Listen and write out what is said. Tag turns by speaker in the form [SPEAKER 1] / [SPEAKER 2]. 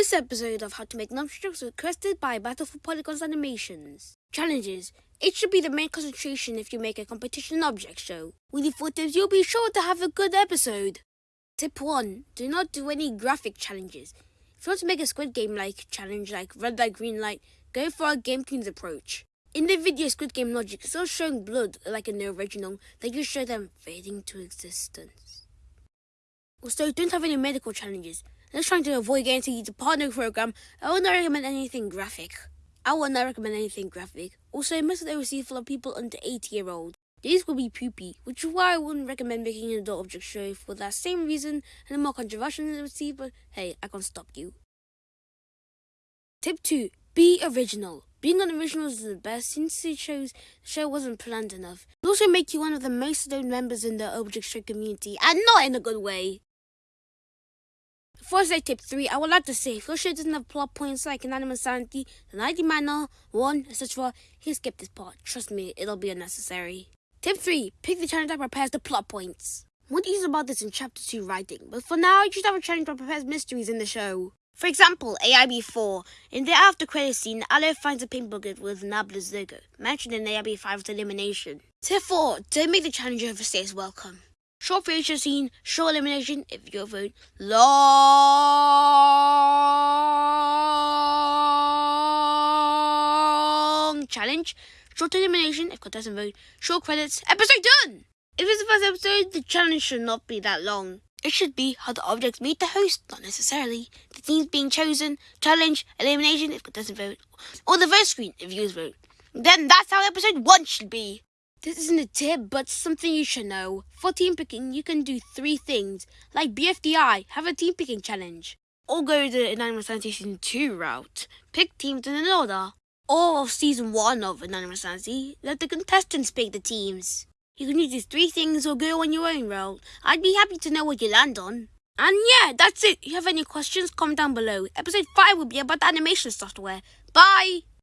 [SPEAKER 1] This episode of How to Make Nonsense was requested by Battle for Polygons Animations. Challenges. It should be the main concentration if you make a competition object show. With the tips, you'll be sure to have a good episode. Tip 1. Do not do any graphic challenges. If you want to make a Squid Game like challenge like red light, green light, go for a Game Kings approach. In the video Squid Game logic, still showing blood like in the original, then you show them fading to existence. Also, don't have any medical challenges. Just trying to avoid getting into the partner program, I would not recommend anything graphic. I would not recommend anything graphic. Also, most of them receive of people under 80 year old. These will be poopy, which is why I wouldn't recommend making an adult object show for that same reason and a more controversial receive, but hey, I can't stop you. Tip 2. Be original. Being unoriginal is the best since it shows the show wasn't planned enough. It'll also make you one of the most known members in the object show community, and not in a good way. I tip 3, I would like to say if your show doesn't have plot points like Inanimate Insanity, the ID Manor, 1, etc., you skip this part. Trust me, it'll be unnecessary. Tip 3. Pick the challenge that prepares the plot points. More details about this in chapter 2 writing, but for now, you should have a challenge that prepares mysteries in the show. For example, AIB4. In the after credit scene, Aloe finds a pink booklet with Nabla's logo, mentioned in AIB5's elimination. Tip 4. Don't make the challenger challenge overstays welcome. Short feature scene, short elimination if your vote long challenge, short elimination if contestant vote, short credits, episode done! If it's the first episode, the challenge should not be that long. It should be how the objects meet the host, not necessarily. The teams being chosen, challenge, elimination if contestant vote, or the vote screen if viewers vote. Then that's how episode 1 should be. This isn't a tip, but something you should know. For team picking, you can do three things, like BFDI, have a team picking challenge. Or go the Inanimate Insanity Season 2 route, pick teams in an order. Or of Season 1 of Inanimate Insanity, let the contestants pick the teams. You can use these three things or go on your own route. I'd be happy to know what you land on. And yeah, that's it. If you have any questions, comment down below. Episode 5 will be about animation software. Bye!